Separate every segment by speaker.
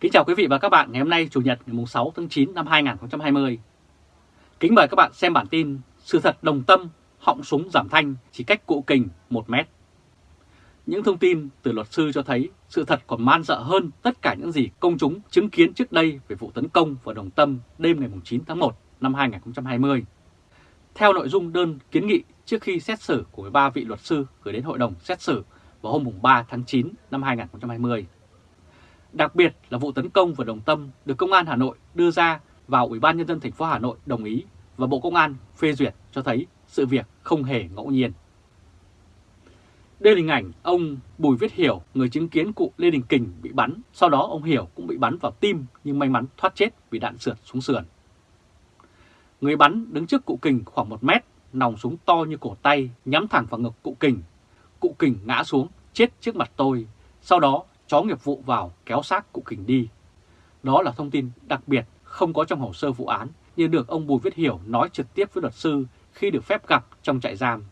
Speaker 1: Kính chào quý vị và các bạn ngày hôm nay Chủ nhật ngày 6 tháng 9 năm 2020. Kính mời các bạn xem bản tin Sự thật đồng tâm, họng súng giảm thanh chỉ cách cụ kình 1 mét. Những thông tin từ luật sư cho thấy sự thật còn man dợ hơn tất cả những gì công chúng chứng kiến trước đây về vụ tấn công vào Đồng Tâm đêm ngày 9 tháng 1 năm 2020. Theo nội dung đơn kiến nghị trước khi xét xử của 13 vị luật sư gửi đến Hội đồng xét xử vào hôm 3 tháng 9 năm 2020. Đặc biệt là vụ tấn công vào Đồng Tâm được Công an Hà Nội đưa ra vào Ủy ban Nhân dân thành phố Hà Nội đồng ý và Bộ Công an phê duyệt cho thấy sự việc không hề ngẫu nhiên. Đây là hình ảnh ông Bùi Viết Hiểu, người chứng kiến cụ Lê Đình Kình bị bắn, sau đó ông Hiểu cũng bị bắn vào tim nhưng may mắn thoát chết vì đạn sượt xuống sườn. Người bắn đứng trước cụ Kình khoảng 1 mét, nòng súng to như cổ tay nhắm thẳng vào ngực cụ Kình. Cụ Kình ngã xuống, chết trước mặt tôi, sau đó chó nghiệp vụ vào kéo xác cụ Kình đi. Đó là thông tin đặc biệt không có trong hồ sơ vụ án nhưng được ông Bùi Viết Hiểu nói trực tiếp với luật sư khi được phép gặp trong trại giam.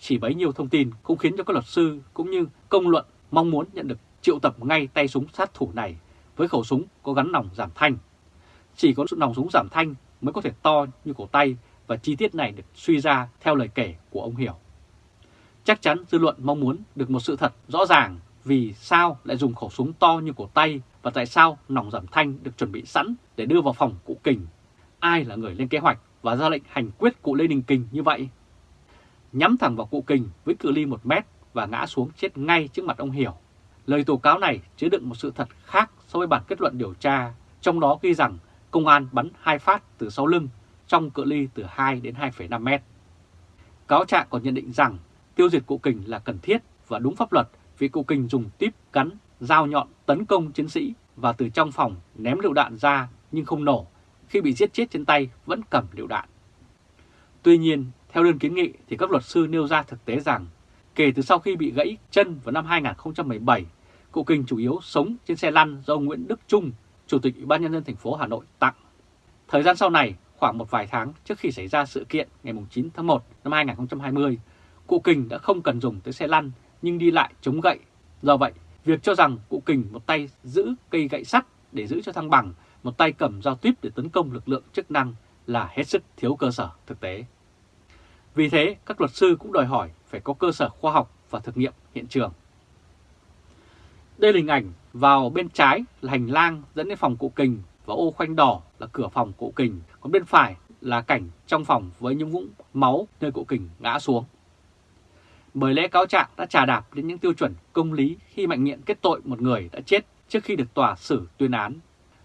Speaker 1: Chỉ bấy nhiêu thông tin cũng khiến cho các luật sư cũng như công luận mong muốn nhận được triệu tập ngay tay súng sát thủ này với khẩu súng có gắn nòng giảm thanh. Chỉ có nòng súng giảm thanh mới có thể to như cổ tay và chi tiết này được suy ra theo lời kể của ông Hiểu. Chắc chắn dư luận mong muốn được một sự thật rõ ràng vì sao lại dùng khẩu súng to như cổ tay và tại sao nòng giảm thanh được chuẩn bị sẵn để đưa vào phòng cụ Kình. Ai là người lên kế hoạch và ra lệnh hành quyết cụ Lê Đình Kình như vậy? Nhắm thẳng vào cụ Kình với cự ly 1 mét và ngã xuống chết ngay trước mặt ông Hiểu. Lời tố cáo này chứa đựng một sự thật khác so với bản kết luận điều tra, trong đó ghi rằng công an bắn hai phát từ sau lưng trong cự ly từ 2 đến 2,5 mét. Cáo trạng còn nhận định rằng tiêu diệt cụ Kình là cần thiết và đúng pháp luật vì cụ Kình dùng tiếp cắn, dao nhọn tấn công chiến sĩ và từ trong phòng ném lựu đạn ra nhưng không nổ, khi bị giết chết trên tay vẫn cầm lựu đạn. Tuy nhiên, theo đơn kiến nghị thì các luật sư nêu ra thực tế rằng kể từ sau khi bị gãy chân vào năm 2017, cụ Kình chủ yếu sống trên xe lăn do ông Nguyễn Đức Trung, Chủ tịch Ủy ban Nhân dân thành phố Hà Nội tặng. Thời gian sau này, khoảng một vài tháng trước khi xảy ra sự kiện ngày 9 tháng 1 năm 2020, cụ Kình đã không cần dùng tới xe lăn nhưng đi lại chống gậy. Do vậy, việc cho rằng cụ Kình một tay giữ cây gậy sắt để giữ cho thăng bằng, một tay cầm dao tuyếp để tấn công lực lượng chức năng là hết sức thiếu cơ sở thực tế. Vì thế, các luật sư cũng đòi hỏi phải có cơ sở khoa học và thực nghiệm hiện trường. Đây là hình ảnh vào bên trái là hành lang dẫn đến phòng cụ kình và ô khoanh đỏ là cửa phòng cụ kình, còn bên phải là cảnh trong phòng với những vũng máu nơi cụ kình ngã xuống. Bởi lẽ cáo trạng đã trà đạp đến những tiêu chuẩn công lý khi mạnh nghiện kết tội một người đã chết trước khi được tòa xử tuyên án.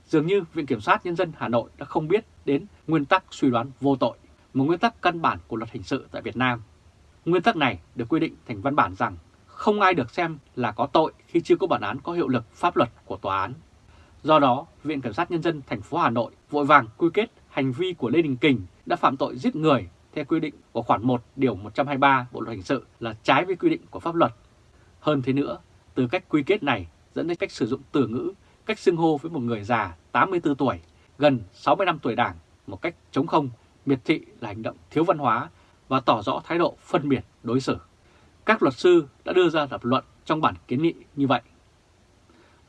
Speaker 1: Dường như Viện Kiểm sát Nhân dân Hà Nội đã không biết đến nguyên tắc suy đoán vô tội, một nguyên tắc căn bản của luật hình sự tại Việt Nam. Nguyên tắc này được quy định thành văn bản rằng không ai được xem là có tội khi chưa có bản án có hiệu lực pháp luật của tòa án. Do đó, Viện Kiểm sát Nhân dân thành phố Hà Nội vội vàng quy kết hành vi của Lê Đình Kình đã phạm tội giết người theo quy định của khoản 1 điều 123 Bộ luật hình sự là trái với quy định của pháp luật. Hơn thế nữa, từ cách quy kết này dẫn đến cách sử dụng từ ngữ, cách xưng hô với một người già 84 tuổi, gần 60 năm tuổi đảng một cách chống không, miệt thị là hành động thiếu văn hóa và tỏ rõ thái độ phân biệt đối xử. Các luật sư đã đưa ra lập luận trong bản kiến nghị như vậy.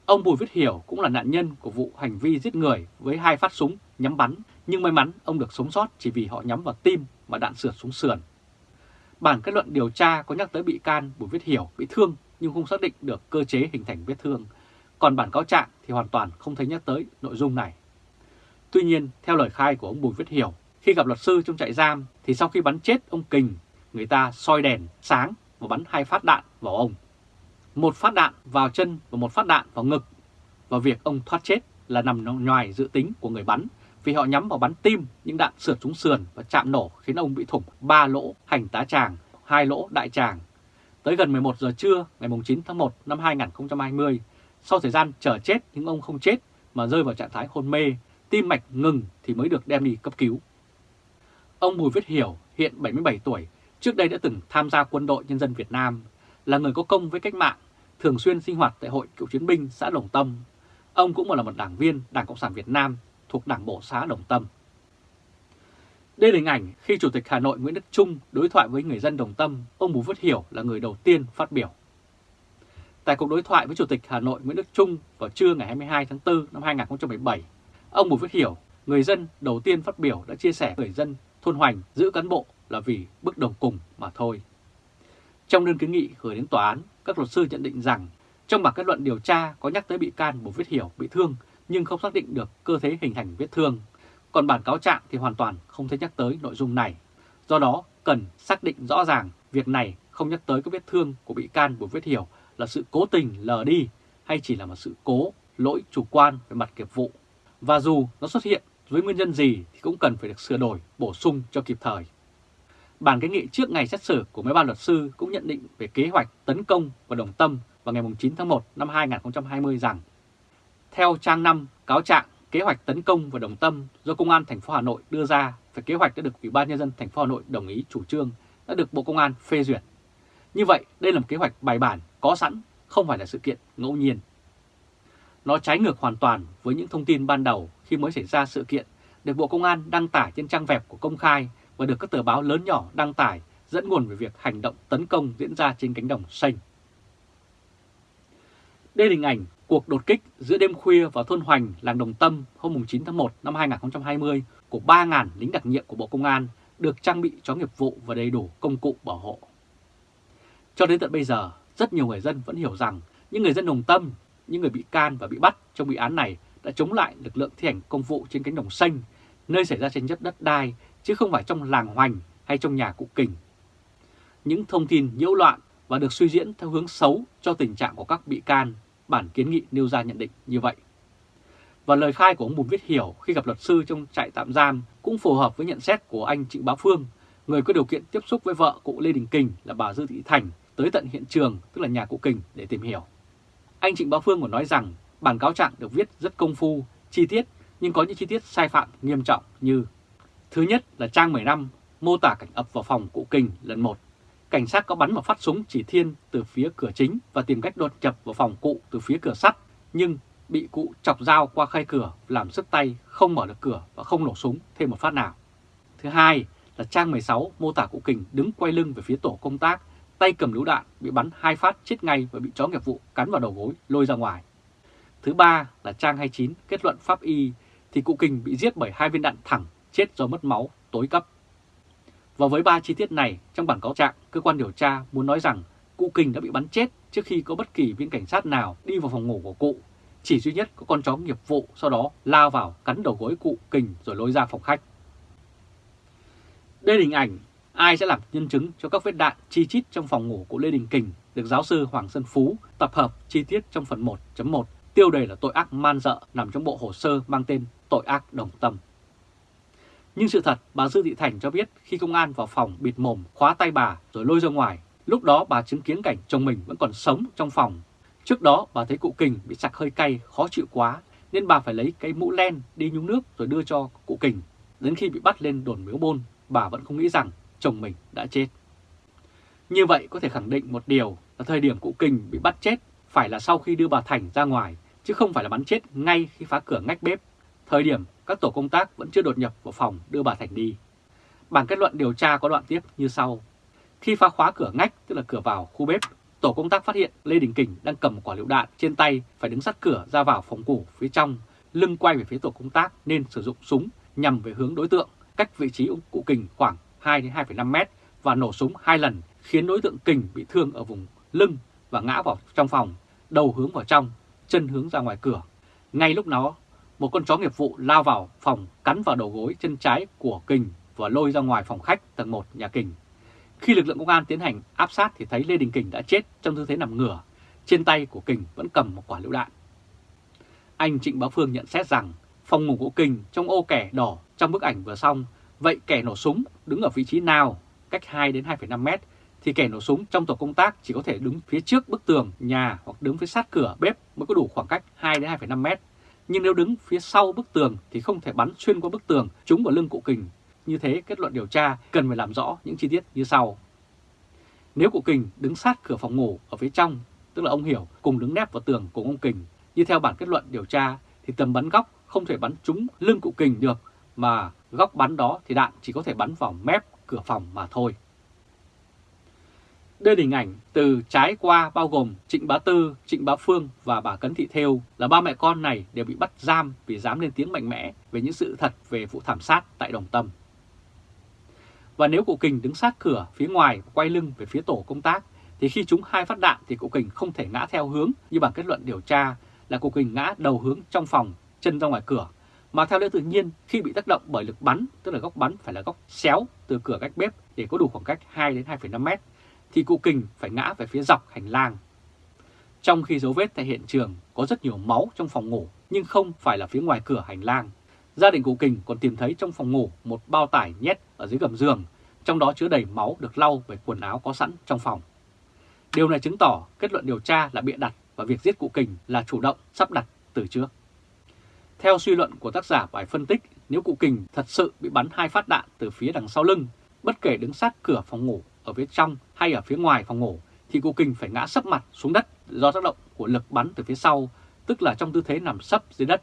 Speaker 1: Ông Bùi Viết Hiểu cũng là nạn nhân của vụ hành vi giết người với hai phát súng nhắm bắn, nhưng may mắn ông được sống sót chỉ vì họ nhắm vào tim và đạn sượt xuống sườn. Bản kết luận điều tra có nhắc tới bị can Bùi Viết Hiểu bị thương nhưng không xác định được cơ chế hình thành vết thương. Còn bản cáo trạng thì hoàn toàn không thấy nhắc tới nội dung này. Tuy nhiên, theo lời khai của ông Bùi Viết Hiểu, khi gặp luật sư trong trại giam thì sau khi bắn chết ông Kình, người ta soi đèn sáng và bắn hai phát đạn vào ông. Một phát đạn vào chân và một phát đạn vào ngực. Và việc ông thoát chết là nằm ngoài dự tính của người bắn vì họ nhắm vào bắn tim những đạn sượt trúng sườn và chạm nổ khiến ông bị thủng 3 lỗ hành tá tràng, hai lỗ đại tràng. Tới gần 11 giờ trưa ngày 9 tháng 1 năm 2020, sau thời gian chờ chết nhưng ông không chết mà rơi vào trạng thái hôn mê, tim mạch ngừng thì mới được đem đi cấp cứu. Ông Bùi Viết Hiểu, hiện 77 tuổi, trước đây đã từng tham gia quân đội nhân dân Việt Nam, là người có công với cách mạng, thường xuyên sinh hoạt tại Hội Cựu Chiến binh xã Đồng Tâm. Ông cũng là một đảng viên Đảng Cộng sản Việt Nam thuộc Đảng Bộ xã Đồng Tâm. Đây là hình ảnh khi Chủ tịch Hà Nội Nguyễn Đức Trung đối thoại với người dân Đồng Tâm, ông Bùi Viết Hiểu là người đầu tiên phát biểu. Tại cuộc đối thoại với Chủ tịch Hà Nội Nguyễn Đức Trung vào trưa ngày 22 tháng 4 năm 2017, ông Bùi Viết Hiểu, người dân đầu tiên phát biểu đã chia sẻ người dân thôn Hoành giữ cán bộ là vì bức đồng cùng mà thôi. Trong đơn kiến nghị gửi đến tòa án, các luật sư nhận định rằng trong bản kết luận điều tra có nhắc tới bị can Bùi Viết Hiểu bị thương nhưng không xác định được cơ thế hình thành vết thương. Còn bản cáo trạng thì hoàn toàn không thấy nhắc tới nội dung này. Do đó cần xác định rõ ràng việc này không nhắc tới các vết thương của bị can Bùi Viết Hiểu là sự cố tình lờ đi hay chỉ là một sự cố, lỗi chủ quan về mặt nghiệp vụ. Và dù nó xuất hiện với nguyên nhân gì thì cũng cần phải được sửa đổi, bổ sung cho kịp thời. Bản kiến nghị trước ngày xét xử của mấy ban luật sư cũng nhận định về kế hoạch tấn công và đồng tâm vào ngày 9 tháng 1 năm 2020 rằng theo trang 5 cáo trạng kế hoạch tấn công và đồng tâm do Công an thành phố Hà Nội đưa ra và kế hoạch đã được Ủy ban nhân dân thành phố Hà Nội đồng ý chủ trương đã được Bộ Công an phê duyệt. Như vậy, đây là một kế hoạch bài bản, có sẵn, không phải là sự kiện ngẫu nhiên. Nó trái ngược hoàn toàn với những thông tin ban đầu khi mới xảy ra sự kiện được Bộ Công an đăng tải trên trang web của công khai và được các tờ báo lớn nhỏ đăng tải dẫn nguồn về việc hành động tấn công diễn ra trên cánh đồng xanh. Đây là hình ảnh cuộc đột kích giữa đêm khuya vào thôn Hoành, làng Đồng Tâm hôm 9 tháng 1 năm 2020 của 3.000 lính đặc nhiệm của Bộ Công an được trang bị chó nghiệp vụ và đầy đủ công cụ bảo hộ. Cho đến tận bây giờ, rất nhiều người dân vẫn hiểu rằng những người dân Đồng Tâm, những người bị can và bị bắt trong bị án này đã chống lại lực lượng thi hành công vụ trên cánh đồng xanh, nơi xảy ra tranh chấp đất đai, chứ không phải trong làng Hoành hay trong nhà cụ Kình. Những thông tin nhiễu loạn và được suy diễn theo hướng xấu cho tình trạng của các bị can, bản kiến nghị nêu ra nhận định như vậy. Và lời khai của ông Bùi Viết Hiểu khi gặp luật sư trong trại tạm giam cũng phù hợp với nhận xét của anh Trịnh Bá Phương, người có điều kiện tiếp xúc với vợ cụ Lê Đình Kình là bà Dư Thị Thành tới tận hiện trường, tức là nhà cụ Kình để tìm hiểu. Anh Trịnh Bá Phương còn nói rằng bản cáo trạng được viết rất công phu, chi tiết nhưng có những chi tiết sai phạm nghiêm trọng như Thứ nhất là trang 15 mô tả cảnh ập vào phòng cụ Kình lần 1. Cảnh sát có bắn một phát súng chỉ thiên từ phía cửa chính và tìm cách đột nhập vào phòng cụ từ phía cửa sắt, nhưng bị cụ chọc dao qua khay cửa làm sức tay không mở được cửa và không nổ súng thêm một phát nào. Thứ hai là trang 16 mô tả cụ Kình đứng quay lưng về phía tổ công tác, tay cầm lựu đạn bị bắn hai phát chết ngay và bị chó nghiệp vụ cắn vào đầu gối lôi ra ngoài. Thứ ba là trang 29 kết luận pháp y thì cụ Kình bị giết bởi hai viên đạn thẳng chết do mất máu tối cấp. Và với ba chi tiết này, trong bản cáo trạng, cơ quan điều tra muốn nói rằng cụ Kình đã bị bắn chết trước khi có bất kỳ viên cảnh sát nào đi vào phòng ngủ của cụ. Chỉ duy nhất có con chó nghiệp vụ sau đó lao vào cắn đầu gối cụ Kình rồi lôi ra phòng khách. Đây là hình ảnh ai sẽ làm nhân chứng cho các vết đạn chi chít trong phòng ngủ của Lê Đình Kình được giáo sư Hoàng Sơn Phú tập hợp chi tiết trong phần 1.1 tiêu đề là tội ác man dợ nằm trong bộ hồ sơ mang tên tội ác đồng tâm. Nhưng sự thật, bà Dư Thị Thành cho biết khi công an vào phòng bịt mồm, khóa tay bà rồi lôi ra ngoài, lúc đó bà chứng kiến cảnh chồng mình vẫn còn sống trong phòng. Trước đó bà thấy cụ Kình bị sặc hơi cay, khó chịu quá, nên bà phải lấy cái mũ len đi nhúng nước rồi đưa cho cụ Kình. Đến khi bị bắt lên đồn miếu bôn, bà vẫn không nghĩ rằng chồng mình đã chết. Như vậy có thể khẳng định một điều là thời điểm cụ Kình bị bắt chết phải là sau khi đưa bà Thành ra ngoài, chứ không phải là bắn chết ngay khi phá cửa ngách bếp. Thời điểm các tổ công tác vẫn chưa đột nhập vào phòng đưa bà Thành đi. Bản kết luận điều tra có đoạn tiếp như sau. Khi phá khóa cửa ngách, tức là cửa vào khu bếp, tổ công tác phát hiện Lê Đình Kình đang cầm một quả lựu đạn trên tay phải đứng sát cửa ra vào phòng củ phía trong, lưng quay về phía tổ công tác nên sử dụng súng nhằm về hướng đối tượng, cách vị trí ông cụ Kình khoảng 2-2,5 mét và nổ súng hai lần khiến đối tượng Kình bị thương ở vùng lưng và ngã vào trong phòng, đầu hướng vào trong, chân hướng ra ngoài cửa. Ngay lúc đó, một con chó nghiệp vụ lao vào phòng cắn vào đầu gối chân trái của Kình và lôi ra ngoài phòng khách tầng 1 nhà Kình. Khi lực lượng công an tiến hành áp sát thì thấy Lê Đình Kình đã chết trong tư thế nằm ngửa, trên tay của Kình vẫn cầm một quả lựu đạn. Anh Trịnh Bá Phương nhận xét rằng phòng ngủ của Kình trong ô kẻ đỏ trong bức ảnh vừa xong, vậy kẻ nổ súng đứng ở vị trí nào cách 2 đến 2,5 mét thì kẻ nổ súng trong tổ công tác chỉ có thể đứng phía trước bức tường nhà hoặc đứng phía sát cửa bếp mới có đủ khoảng cách 2 đến 2,5 mét nhưng nếu đứng phía sau bức tường thì không thể bắn xuyên qua bức tường trúng vào lưng cụ kình. Như thế kết luận điều tra cần phải làm rõ những chi tiết như sau. Nếu cụ kình đứng sát cửa phòng ngủ ở phía trong, tức là ông Hiểu cùng đứng nép vào tường cùng ông Kình, như theo bản kết luận điều tra thì tầm bắn góc không thể bắn trúng lưng cụ Kình được, mà góc bắn đó thì đạn chỉ có thể bắn vào mép cửa phòng mà thôi. Đây là hình ảnh từ trái qua bao gồm Trịnh Bá Tư, Trịnh Bá Phương và bà Cấn Thị Thêu là ba mẹ con này đều bị bắt giam vì dám lên tiếng mạnh mẽ về những sự thật về vụ thảm sát tại Đồng Tâm. Và nếu cụ Kình đứng sát cửa phía ngoài quay lưng về phía tổ công tác thì khi chúng hai phát đạn thì cụ Kình không thể ngã theo hướng như bằng kết luận điều tra là cụ Kình ngã đầu hướng trong phòng, chân ra ngoài cửa mà theo lẽ tự nhiên khi bị tác động bởi lực bắn, tức là góc bắn phải là góc xéo từ cửa cách bếp để có đủ khoảng cách 2 đến 2,5 mét, thì cụ kình phải ngã về phía dọc hành lang. Trong khi dấu vết tại hiện trường có rất nhiều máu trong phòng ngủ nhưng không phải là phía ngoài cửa hành lang. Gia đình cụ kình còn tìm thấy trong phòng ngủ một bao tải nhét ở dưới gầm giường, trong đó chứa đầy máu được lau bởi quần áo có sẵn trong phòng. Điều này chứng tỏ kết luận điều tra là bịa đặt và việc giết cụ kình là chủ động sắp đặt từ trước. Theo suy luận của tác giả bài phân tích, nếu cụ kình thật sự bị bắn hai phát đạn từ phía đằng sau lưng, bất kể đứng sát cửa phòng ngủ ở phía trong hay ở phía ngoài phòng ngủ, thì cô kình phải ngã sấp mặt xuống đất do tác động của lực bắn từ phía sau, tức là trong tư thế nằm sấp dưới đất.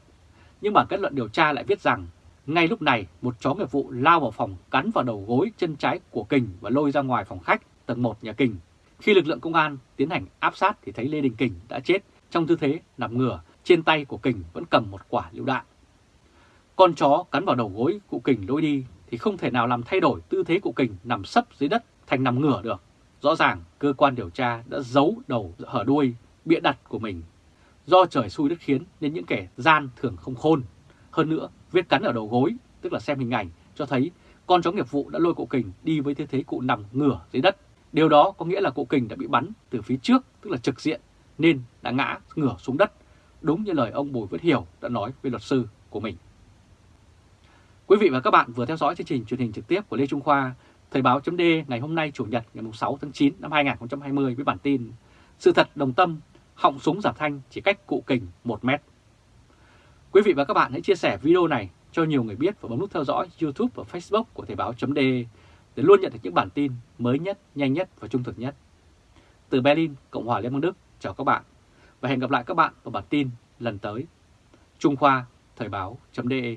Speaker 1: Nhưng bản kết luận điều tra lại viết rằng, ngay lúc này một chó nghiệp vụ lao vào phòng cắn vào đầu gối chân trái của Kình và lôi ra ngoài phòng khách tầng 1 nhà Kình. Khi lực lượng công an tiến hành áp sát thì thấy Lê Đình Kình đã chết trong tư thế nằm ngửa trên tay của Kình vẫn cầm một quả lựu đạn. Con chó cắn vào đầu gối cụ Kình lôi đi thì không thể nào làm thay đổi tư thế cụ Kình nằm sấp dưới đất thành nằm ngửa được. Rõ ràng cơ quan điều tra đã giấu đầu hở đuôi, bịa đặt của mình. Do trời xui đất khiến nên những kẻ gian thường không khôn. Hơn nữa, vết cắn ở đầu gối, tức là xem hình ảnh, cho thấy con chó nghiệp vụ đã lôi cụ Kình đi với tư thế cụ nằm ngửa dưới đất. Điều đó có nghĩa là cụ Kình đã bị bắn từ phía trước, tức là trực diện, nên đã ngã ngửa xuống đất đúng như lời ông Bùi Viết Hiểu đã nói với luật sư của mình. Quý vị và các bạn vừa theo dõi chương trình truyền hình trực tiếp của Lê Trung Khoa, Thời báo chấm ngày hôm nay Chủ nhật ngày 6 tháng 9 năm 2020 với bản tin Sự thật đồng tâm, họng súng giả thanh chỉ cách cụ kình 1 mét. Quý vị và các bạn hãy chia sẻ video này cho nhiều người biết và bấm nút theo dõi YouTube và Facebook của Thời báo chấm để luôn nhận được những bản tin mới nhất, nhanh nhất và trung thực nhất. Từ Berlin, Cộng hòa Liên bang Đức, chào các bạn và hẹn gặp lại các bạn vào bản tin lần tới. Trung Khoa, Thời báo.de